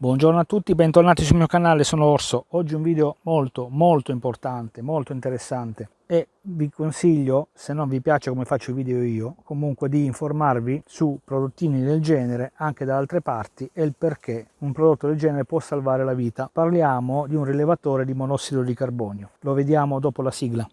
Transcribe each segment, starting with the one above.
Buongiorno a tutti, bentornati sul mio canale, sono Orso. Oggi un video molto molto importante, molto interessante e vi consiglio, se non vi piace come faccio i video io, comunque di informarvi su prodottini del genere anche da altre parti e il perché un prodotto del genere può salvare la vita. Parliamo di un rilevatore di monossido di carbonio. Lo vediamo dopo la sigla.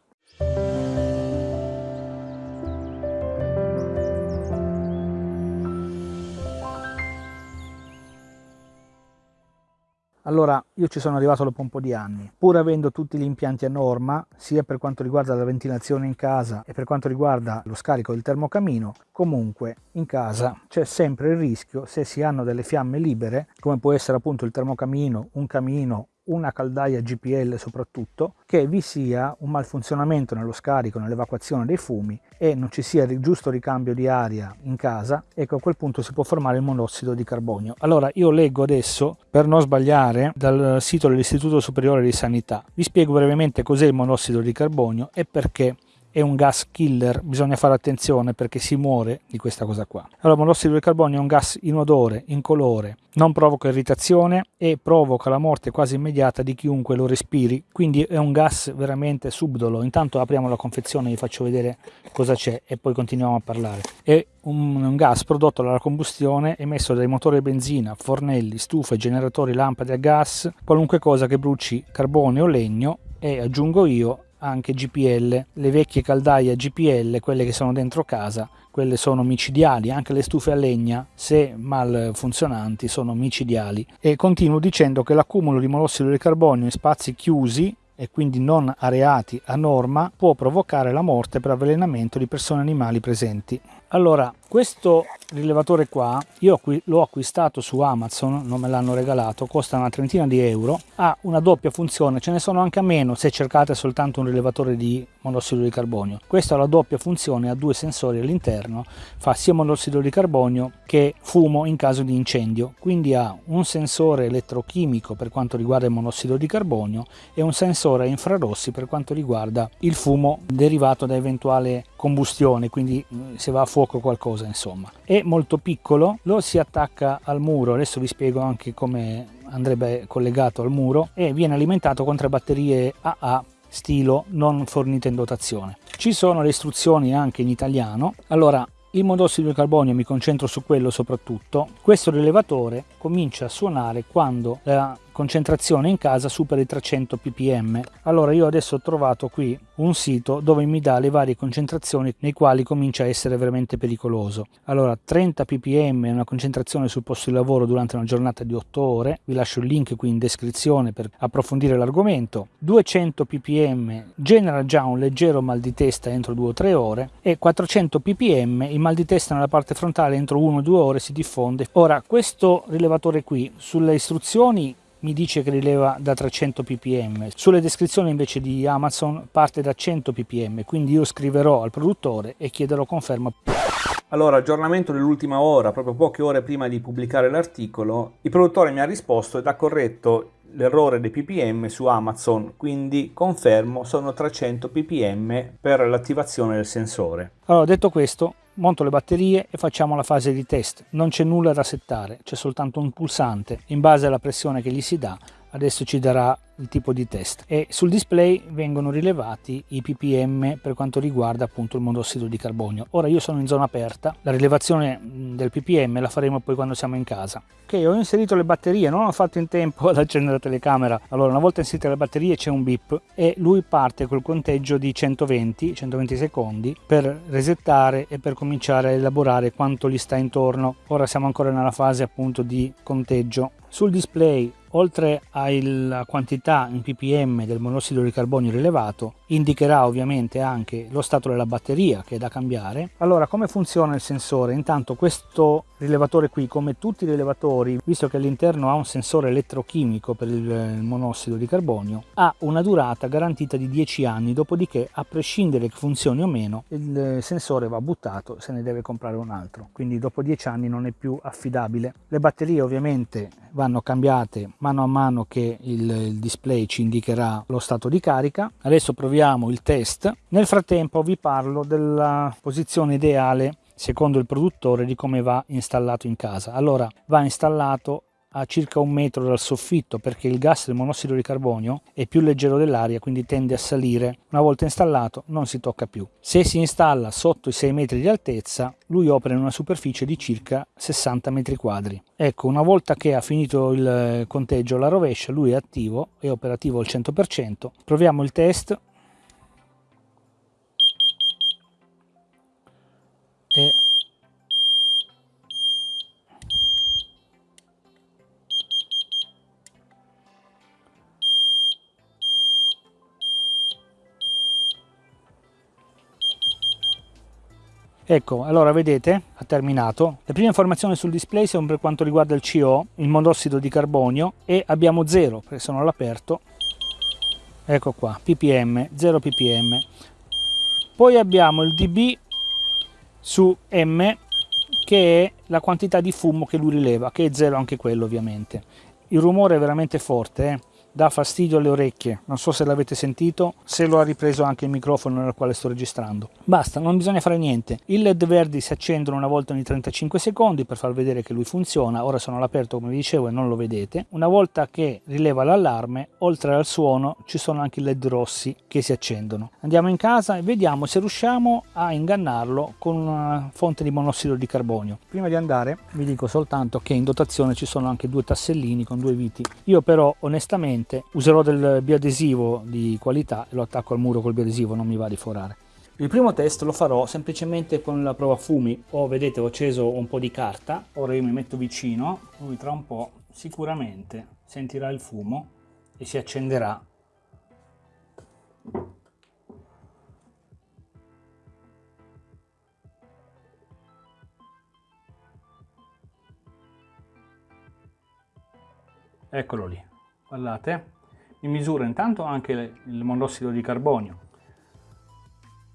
Allora, io ci sono arrivato dopo un po' di anni, pur avendo tutti gli impianti a norma, sia per quanto riguarda la ventilazione in casa e per quanto riguarda lo scarico del termocamino, comunque in casa c'è sempre il rischio, se si hanno delle fiamme libere, come può essere appunto il termocamino, un camino una caldaia GPL soprattutto, che vi sia un malfunzionamento nello scarico, nell'evacuazione dei fumi e non ci sia il giusto ricambio di aria in casa, ecco a quel punto si può formare il monossido di carbonio. Allora io leggo adesso, per non sbagliare, dal sito dell'Istituto Superiore di Sanità. Vi spiego brevemente cos'è il monossido di carbonio e perché è un gas killer, bisogna fare attenzione perché si muore di questa cosa qua. Allora, monossido di carbonio è un gas inodore, incolore, non provoca irritazione e provoca la morte quasi immediata di chiunque lo respiri, quindi è un gas veramente subdolo. Intanto apriamo la confezione, vi faccio vedere cosa c'è e poi continuiamo a parlare. È un, un gas prodotto dalla combustione emesso dai motori a benzina, fornelli, stufe, generatori, lampade a gas, qualunque cosa che bruci carbone o legno e aggiungo io anche GPL, le vecchie caldaie GPL, quelle che sono dentro casa, quelle sono micidiali, anche le stufe a legna, se mal funzionanti, sono micidiali. E continuo dicendo che l'accumulo di monossido di carbonio in spazi chiusi e quindi non areati a norma può provocare la morte per avvelenamento di persone e animali presenti. Allora, questo rilevatore qua, io l'ho acquistato su Amazon, non me l'hanno regalato, costa una trentina di euro, ha una doppia funzione, ce ne sono anche a meno se cercate soltanto un rilevatore di monossido di carbonio. Questa ha la doppia funzione, ha due sensori all'interno, fa sia monossido di carbonio che fumo in caso di incendio, quindi ha un sensore elettrochimico per quanto riguarda il monossido di carbonio e un sensore infrarossi per quanto riguarda il fumo derivato da eventuale combustione, quindi se va a fuoco qualcosa insomma. È molto piccolo, lo si attacca al muro, adesso vi spiego anche come andrebbe collegato al muro e viene alimentato con tre batterie AA stilo non fornite in dotazione. Ci sono le istruzioni anche in italiano. Allora, il monossido di carbonio mi concentro su quello soprattutto. Questo rilevatore comincia a suonare quando la concentrazione in casa supera i 300 ppm. Allora io adesso ho trovato qui un sito dove mi dà le varie concentrazioni nei quali comincia a essere veramente pericoloso. Allora 30 ppm è una concentrazione sul posto di lavoro durante una giornata di 8 ore, vi lascio il link qui in descrizione per approfondire l'argomento. 200 ppm genera già un leggero mal di testa entro 2 o 3 ore e 400 ppm il mal di testa nella parte frontale entro 1 o 2 ore si diffonde. Ora questo rilevatore qui sulle istruzioni mi dice che rileva da 300 ppm. Sulle descrizioni invece di Amazon parte da 100 ppm, quindi io scriverò al produttore e chiederò conferma. Allora, aggiornamento dell'ultima ora, proprio poche ore prima di pubblicare l'articolo, il produttore mi ha risposto ed ha corretto l'errore dei ppm su Amazon, quindi confermo sono 300 ppm per l'attivazione del sensore. Allora, detto questo, monto le batterie e facciamo la fase di test. Non c'è nulla da settare, c'è soltanto un pulsante. In base alla pressione che gli si dà, adesso ci darà il tipo di test. E sul display vengono rilevati i ppm per quanto riguarda appunto il monossido di carbonio. Ora io sono in zona aperta la rilevazione del ppm la faremo poi quando siamo in casa. Ok ho inserito le batterie non ho fatto in tempo ad accendere la telecamera. Allora una volta inserite le batterie c'è un bip e lui parte col conteggio di 120 120 secondi per resettare e per cominciare a elaborare quanto gli sta intorno. Ora siamo ancora nella fase appunto di conteggio. Sul display oltre alla quantità in ppm del monossido di carbonio rilevato, indicherà ovviamente anche lo stato della batteria che è da cambiare. Allora, come funziona il sensore? Intanto questo rilevatore qui, come tutti i rilevatori, visto che all'interno ha un sensore elettrochimico per il monossido di carbonio, ha una durata garantita di 10 anni, dopodiché a prescindere che funzioni o meno, il sensore va buttato, se ne deve comprare un altro. Quindi dopo 10 anni non è più affidabile. Le batterie ovviamente vanno cambiate mano a mano che il, il display ci indicherà lo stato di carica. Adesso proviamo il test. Nel frattempo vi parlo della posizione ideale secondo il produttore di come va installato in casa. Allora va installato a circa un metro dal soffitto perché il gas del monossido di carbonio è più leggero dell'aria quindi tende a salire. Una volta installato non si tocca più. Se si installa sotto i 6 metri di altezza lui opera in una superficie di circa 60 metri quadri. Ecco una volta che ha finito il conteggio alla rovescia lui è attivo, è operativo al 100%. Proviamo il test e Ecco, allora vedete, ha terminato. Le prime informazioni sul display sono per quanto riguarda il CO, il monossido di carbonio, e abbiamo 0, perché sono all'aperto. Ecco qua, ppm, 0 ppm. Poi abbiamo il dB su M, che è la quantità di fumo che lui rileva, che è 0 anche quello ovviamente. Il rumore è veramente forte, eh? Dà fastidio alle orecchie, non so se l'avete sentito, se lo ha ripreso anche il microfono nel quale sto registrando. Basta, non bisogna fare niente. I led verdi si accendono una volta ogni 35 secondi per far vedere che lui funziona, ora sono all'aperto come vi dicevo e non lo vedete. Una volta che rileva l'allarme, oltre al suono ci sono anche i led rossi che si accendono. Andiamo in casa e vediamo se riusciamo a ingannarlo con una fonte di monossido di carbonio. Prima di andare vi dico soltanto che in dotazione ci sono anche due tassellini con due viti. Io però onestamente ovviamente userò del biadesivo di qualità e lo attacco al muro col biadesivo, non mi va di forare. Il primo test lo farò semplicemente con la prova fumi. Ho, vedete, ho acceso un po' di carta, ora io mi metto vicino, lui tra un po' sicuramente sentirà il fumo e si accenderà eccolo lì guardate mi misura intanto anche il monossido di carbonio.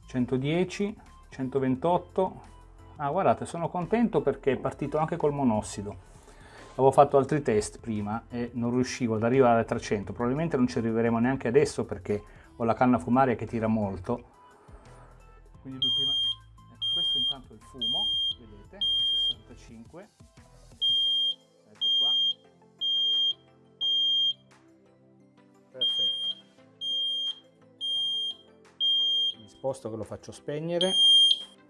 110 128 ah guardate sono contento perché è partito anche col monossido. Avevo fatto altri test prima e non riuscivo ad arrivare a 300 probabilmente non ci arriveremo neanche adesso perché ho la canna fumaria che tira molto. Quindi prima... ecco, questo intanto è il fumo sposto che lo faccio spegnere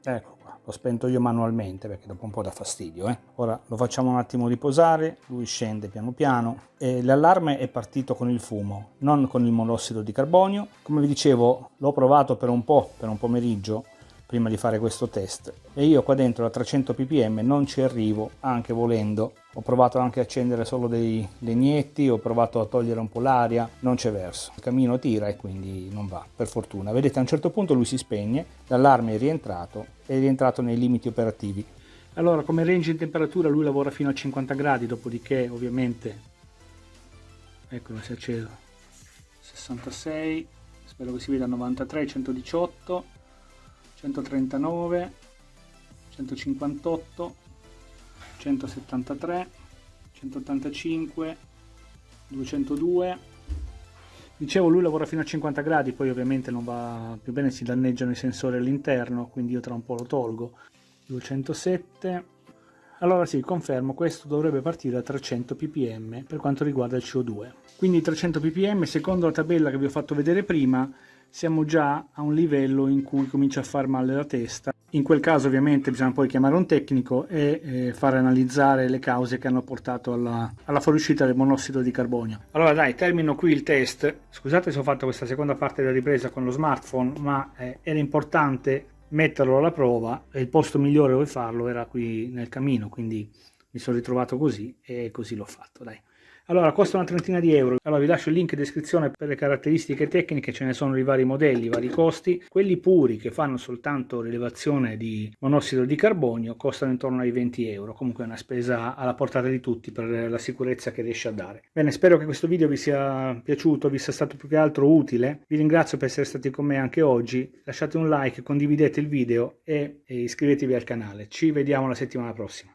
ecco qua l'ho spento io manualmente perché dopo un po' dà fastidio eh? ora lo facciamo un attimo riposare lui scende piano piano l'allarme è partito con il fumo non con il monossido di carbonio come vi dicevo l'ho provato per un po' per un pomeriggio prima di fare questo test. E io qua dentro a 300 ppm non ci arrivo anche volendo. Ho provato anche a accendere solo dei legnetti ho provato a togliere un po' l'aria non c'è verso. Il camino tira e quindi non va per fortuna. Vedete a un certo punto lui si spegne l'allarme è rientrato è rientrato nei limiti operativi. Allora come range in temperatura lui lavora fino a 50 gradi dopodiché ovviamente eccolo si è acceso. 66 spero che si veda 93 118 139 158 173 185 202 dicevo lui lavora fino a 50 gradi poi ovviamente non va più bene si danneggiano i sensori all'interno quindi io tra un po' lo tolgo. 207 allora sì confermo questo dovrebbe partire a 300 ppm per quanto riguarda il CO2 quindi 300 ppm secondo la tabella che vi ho fatto vedere prima siamo già a un livello in cui comincia a far male la testa. In quel caso ovviamente bisogna poi chiamare un tecnico e eh, fare analizzare le cause che hanno portato alla, alla fuoriuscita del monossido di carbonio. Allora dai, termino qui il test. Scusate se ho fatto questa seconda parte della ripresa con lo smartphone, ma eh, era importante metterlo alla prova e il posto migliore dove farlo era qui nel camino, quindi mi sono ritrovato così e così l'ho fatto, dai. Allora, costa una trentina di euro. Allora, vi lascio il link in descrizione per le caratteristiche tecniche, ce ne sono i vari modelli, i vari costi. Quelli puri che fanno soltanto rilevazione di monossido di carbonio costano intorno ai 20 euro. Comunque è una spesa alla portata di tutti per la sicurezza che riesce a dare. Bene, spero che questo video vi sia piaciuto, vi sia stato più che altro utile. Vi ringrazio per essere stati con me anche oggi. Lasciate un like, condividete il video e, iscrivetevi al canale. Ci vediamo la settimana prossima.